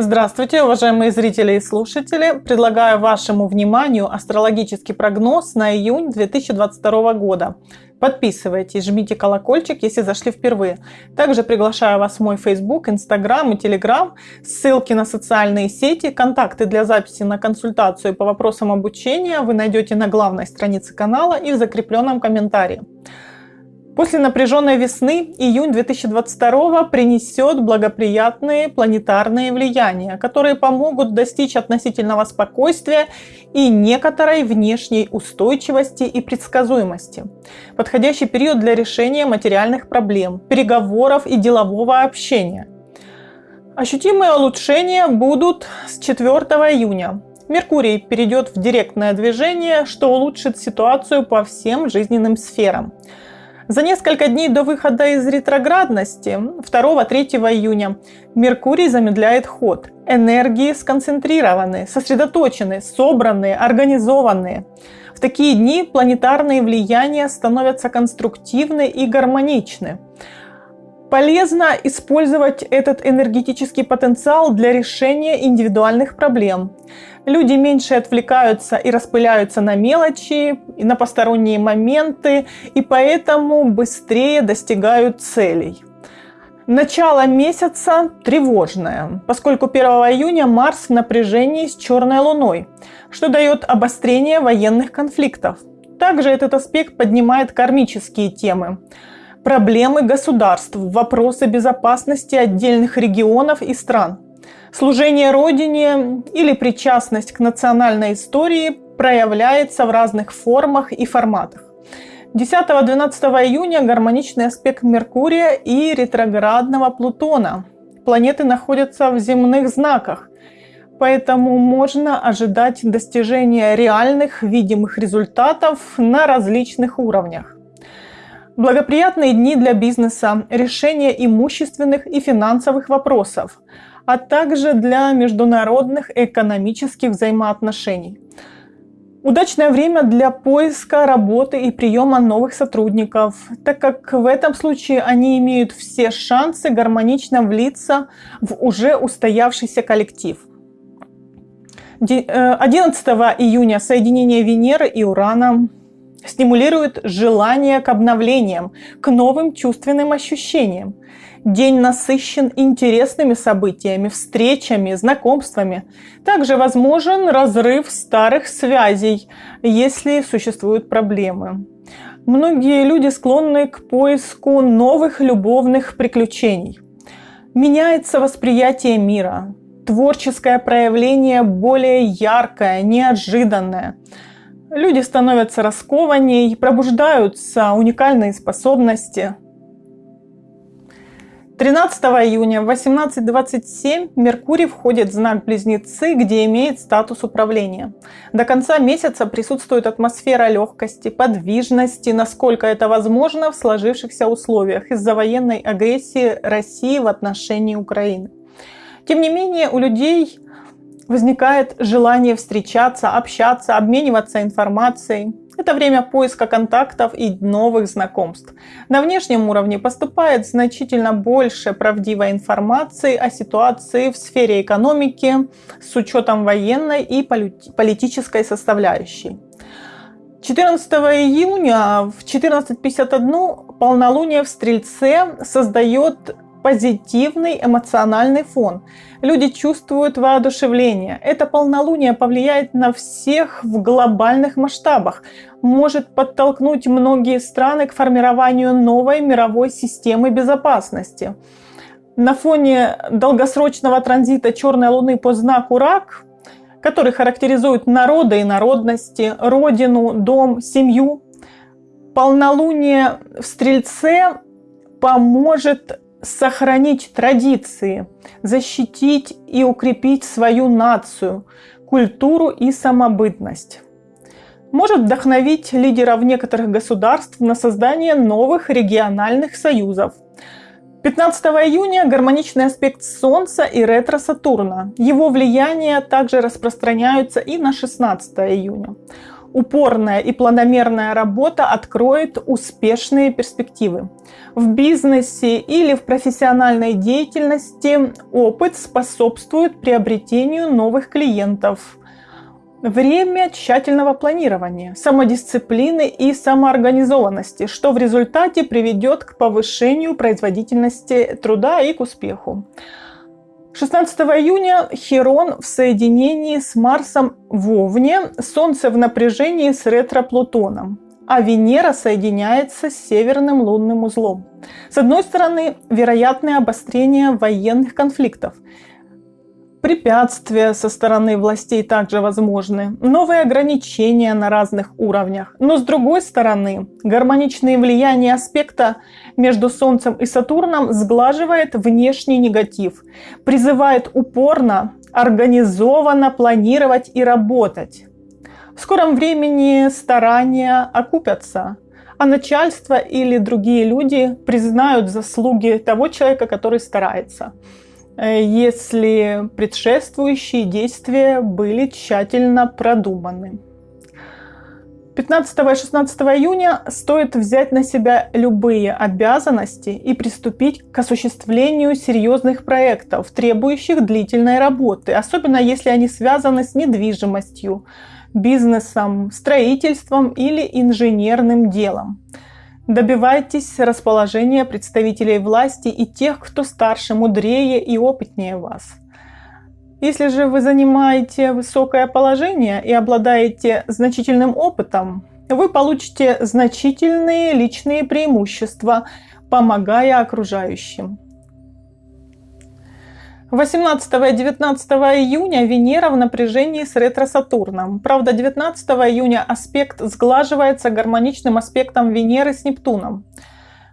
Здравствуйте, уважаемые зрители и слушатели! Предлагаю вашему вниманию астрологический прогноз на июнь 2022 года. Подписывайтесь, жмите колокольчик, если зашли впервые. Также приглашаю вас в мой Facebook, Instagram и Telegram. Ссылки на социальные сети, контакты для записи на консультацию по вопросам обучения вы найдете на главной странице канала и в закрепленном комментарии. После напряженной весны июнь 2022 принесет благоприятные планетарные влияния, которые помогут достичь относительного спокойствия и некоторой внешней устойчивости и предсказуемости. Подходящий период для решения материальных проблем, переговоров и делового общения. Ощутимые улучшения будут с 4 июня. Меркурий перейдет в директное движение, что улучшит ситуацию по всем жизненным сферам. За несколько дней до выхода из ретроградности, 2-3 июня, Меркурий замедляет ход. Энергии сконцентрированы, сосредоточены, собранные, организованные. В такие дни планетарные влияния становятся конструктивны и гармоничны. Полезно использовать этот энергетический потенциал для решения индивидуальных проблем. Люди меньше отвлекаются и распыляются на мелочи, и на посторонние моменты, и поэтому быстрее достигают целей. Начало месяца тревожное, поскольку 1 июня Марс в напряжении с черной луной, что дает обострение военных конфликтов. Также этот аспект поднимает кармические темы проблемы государств, вопросы безопасности отдельных регионов и стран. Служение Родине или причастность к национальной истории проявляется в разных формах и форматах. 10-12 июня гармоничный аспект Меркурия и ретроградного Плутона. Планеты находятся в земных знаках, поэтому можно ожидать достижения реальных видимых результатов на различных уровнях. Благоприятные дни для бизнеса, решения имущественных и финансовых вопросов, а также для международных экономических взаимоотношений. Удачное время для поиска работы и приема новых сотрудников, так как в этом случае они имеют все шансы гармонично влиться в уже устоявшийся коллектив. 11 э, июня соединение Венеры и Урана стимулирует желание к обновлениям, к новым чувственным ощущениям. День насыщен интересными событиями, встречами, знакомствами. Также возможен разрыв старых связей, если существуют проблемы. Многие люди склонны к поиску новых любовных приключений. Меняется восприятие мира, творческое проявление более яркое, неожиданное – Люди становятся раскованней, пробуждаются уникальные способности. 13 июня в 18.27 Меркурий входит в знак Близнецы, где имеет статус управления. До конца месяца присутствует атмосфера легкости, подвижности, насколько это возможно в сложившихся условиях из-за военной агрессии России в отношении Украины. Тем не менее, у людей возникает желание встречаться, общаться, обмениваться информацией. Это время поиска контактов и новых знакомств. На внешнем уровне поступает значительно больше правдивой информации о ситуации в сфере экономики с учетом военной и политической составляющей. 14 июня в 14.51 полнолуние в Стрельце создает позитивный эмоциональный фон. Люди чувствуют воодушевление. Это полнолуние повлияет на всех в глобальных масштабах, может подтолкнуть многие страны к формированию новой мировой системы безопасности. На фоне долгосрочного транзита черной луны по знаку рак, который характеризует народы и народности, родину, дом, семью, полнолуние в Стрельце поможет сохранить традиции, защитить и укрепить свою нацию, культуру и самобытность. Может вдохновить лидеров некоторых государств на создание новых региональных союзов. 15 июня гармоничный аспект Солнца и ретро-Сатурна. Его влияние также распространяются и на 16 июня. Упорная и планомерная работа откроет успешные перспективы. В бизнесе или в профессиональной деятельности опыт способствует приобретению новых клиентов. Время тщательного планирования, самодисциплины и самоорганизованности, что в результате приведет к повышению производительности труда и к успеху. 16 июня Херон в соединении с Марсом в Овне, Солнце в напряжении с ретро-Плутоном, а Венера соединяется с северным лунным узлом. С одной стороны, вероятное обострение военных конфликтов – Препятствия со стороны властей также возможны, новые ограничения на разных уровнях. Но с другой стороны, гармоничное влияние аспекта между Солнцем и Сатурном сглаживает внешний негатив, призывает упорно, организованно планировать и работать. В скором времени старания окупятся, а начальство или другие люди признают заслуги того человека, который старается. Э, если предшествующие действия были тщательно продуманы. 15 и 16 июня стоит взять на себя любые обязанности и приступить к осуществлению серьезных проектов, требующих длительной работы, особенно если они связаны с недвижимостью, бизнесом, строительством или инженерным делом. Добивайтесь расположения представителей власти и тех, кто старше, мудрее и опытнее вас. Если же вы занимаете высокое положение и обладаете значительным опытом, вы получите значительные личные преимущества, помогая окружающим. 18 и 19 июня Венера в напряжении с ретро-Сатурном. Правда, 19 июня аспект сглаживается гармоничным аспектом Венеры с Нептуном.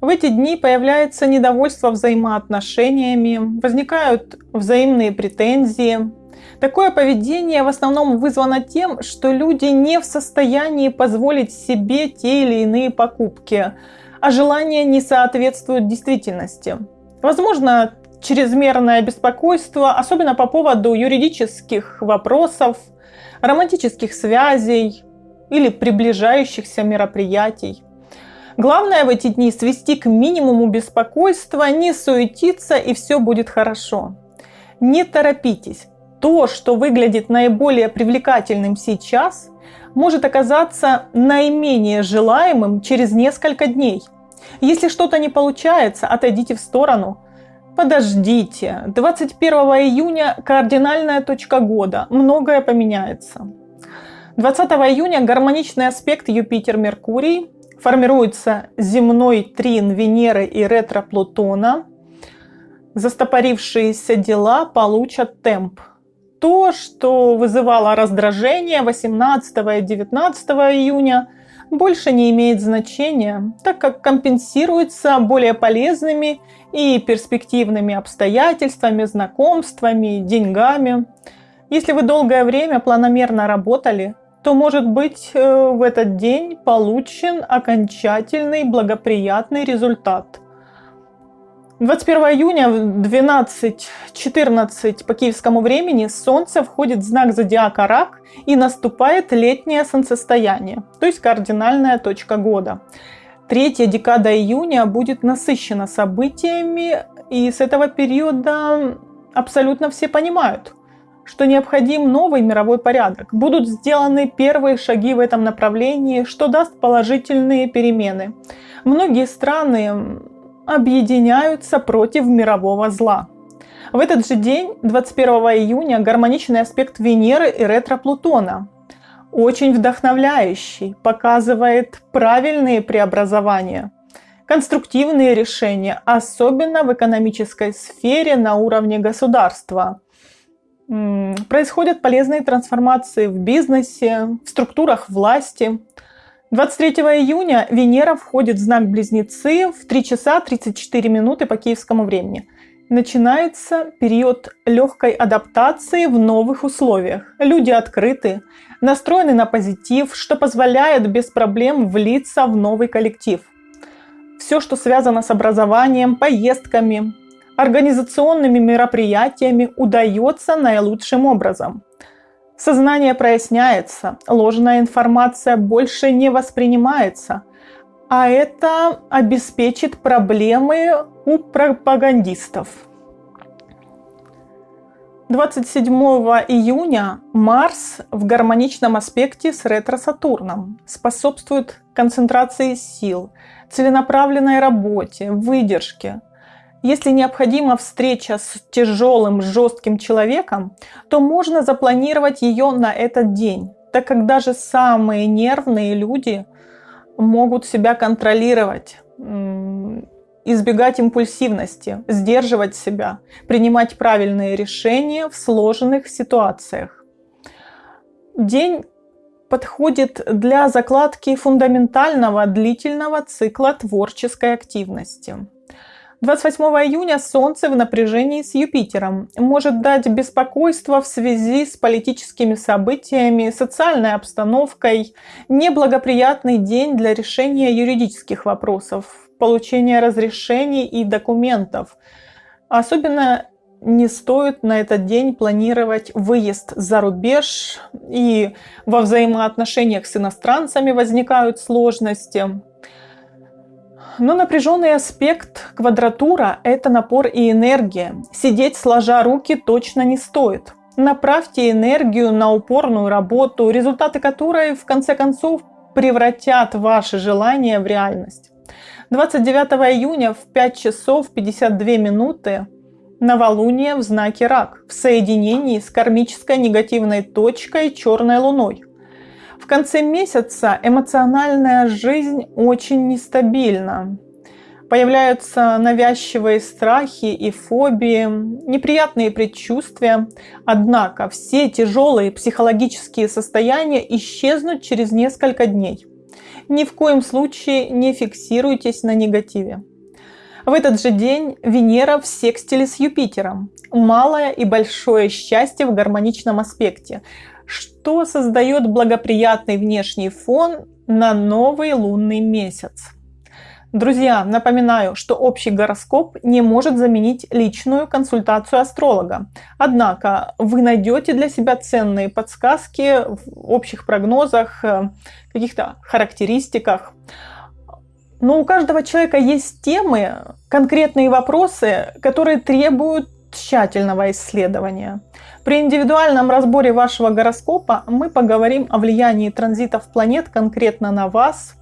В эти дни появляется недовольство взаимоотношениями, возникают взаимные претензии. Такое поведение в основном вызвано тем, что люди не в состоянии позволить себе те или иные покупки, а желания не соответствуют действительности. Возможно, чрезмерное беспокойство, особенно по поводу юридических вопросов, романтических связей или приближающихся мероприятий. Главное в эти дни свести к минимуму беспокойства, не суетиться и все будет хорошо. Не торопитесь. То, что выглядит наиболее привлекательным сейчас, может оказаться наименее желаемым через несколько дней. Если что-то не получается, отойдите в сторону – Подождите, 21 июня кардинальная точка года, многое поменяется. 20 июня гармоничный аспект Юпитер-Меркурий, формируется земной трин Венеры и ретро-Плутона. Застопорившиеся дела получат темп. То, что вызывало раздражение 18 и 19 июня – больше не имеет значения, так как компенсируется более полезными и перспективными обстоятельствами, знакомствами, деньгами. Если вы долгое время планомерно работали, то, может быть, э, в этот день получен окончательный благоприятный результат – 21 июня в 12.14 по киевскому времени Солнце входит в знак зодиака Рак и наступает летнее солнцестояние, то есть кардинальная точка года. Третья декада июня будет насыщена событиями, и с этого периода абсолютно все понимают, что необходим новый мировой порядок. Будут сделаны первые шаги в этом направлении, что даст положительные перемены. Многие страны объединяются против мирового зла. В этот же день, 21 июня, гармоничный аспект Венеры и ретро-Плутона. Очень вдохновляющий, показывает правильные преобразования, конструктивные решения, особенно в экономической сфере на уровне государства. Происходят полезные трансформации в бизнесе, в структурах власти – 23 июня Венера входит в знак Близнецы в 3 часа 34 минуты по киевскому времени. Начинается период легкой адаптации в новых условиях. Люди открыты, настроены на позитив, что позволяет без проблем влиться в новый коллектив. Все, что связано с образованием, поездками, организационными мероприятиями, удается наилучшим образом – Сознание проясняется, ложная информация больше не воспринимается, а это обеспечит проблемы у пропагандистов. 27 июня Марс в гармоничном аспекте с ретро-Сатурном способствует концентрации сил, целенаправленной работе, выдержке. Если необходима встреча с тяжелым, жестким человеком, то можно запланировать ее на этот день, так как даже самые нервные люди могут себя контролировать избегать импульсивности, сдерживать себя, принимать правильные решения в сложных ситуациях. День подходит для закладки фундаментального длительного цикла творческой активности. 28 июня Солнце в напряжении с Юпитером может дать беспокойство в связи с политическими событиями, социальной обстановкой, неблагоприятный день для решения юридических вопросов, получения разрешений и документов. Особенно не стоит на этот день планировать выезд за рубеж, и во взаимоотношениях с иностранцами возникают сложности. Но напряженный аспект квадратура – это напор и энергия. Сидеть сложа руки точно не стоит. Направьте энергию на упорную работу, результаты которой в конце концов превратят ваши желания в реальность. 29 июня в 5 часов 52 минуты новолуние в знаке Рак в соединении с кармической негативной точкой черной луной. В конце месяца эмоциональная жизнь очень нестабильна. Появляются навязчивые страхи и фобии, неприятные предчувствия. Однако все тяжелые психологические состояния исчезнут через несколько дней ни в коем случае не фиксируйтесь на негативе. В этот же день Венера в секстиле с Юпитером. Малое и большое счастье в гармоничном аспекте, что создает благоприятный внешний фон на новый лунный месяц. Друзья, напоминаю, что общий гороскоп не может заменить личную консультацию астролога. Однако вы найдете для себя ценные подсказки в общих прогнозах, э, каких-то характеристиках. Но у каждого человека есть темы, конкретные вопросы, которые требуют тщательного исследования. При индивидуальном разборе вашего гороскопа мы поговорим о влиянии транзитов планет конкретно на вас –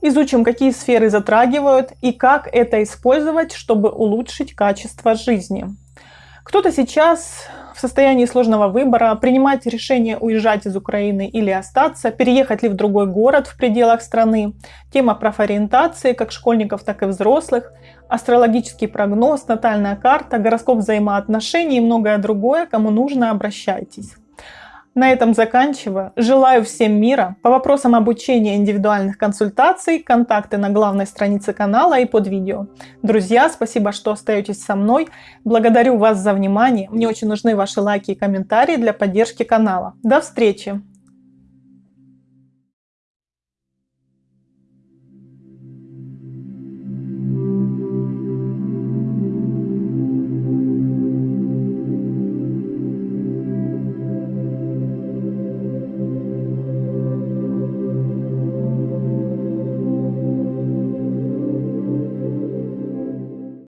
Изучим, какие сферы затрагивают и как это использовать, чтобы улучшить качество жизни. Кто-то сейчас в состоянии сложного выбора, принимать решение уезжать из Украины или остаться, переехать ли в другой город в пределах страны. Тема профориентации как школьников, так и взрослых, астрологический прогноз, натальная карта, гороскоп взаимоотношений и многое другое. Кому нужно, обращайтесь. На этом заканчиваю. Желаю всем мира. По вопросам обучения индивидуальных консультаций, контакты на главной странице канала и под видео. Друзья, спасибо, что остаетесь со мной. Благодарю вас за внимание. Мне очень нужны ваши лайки и комментарии для поддержки канала. До встречи!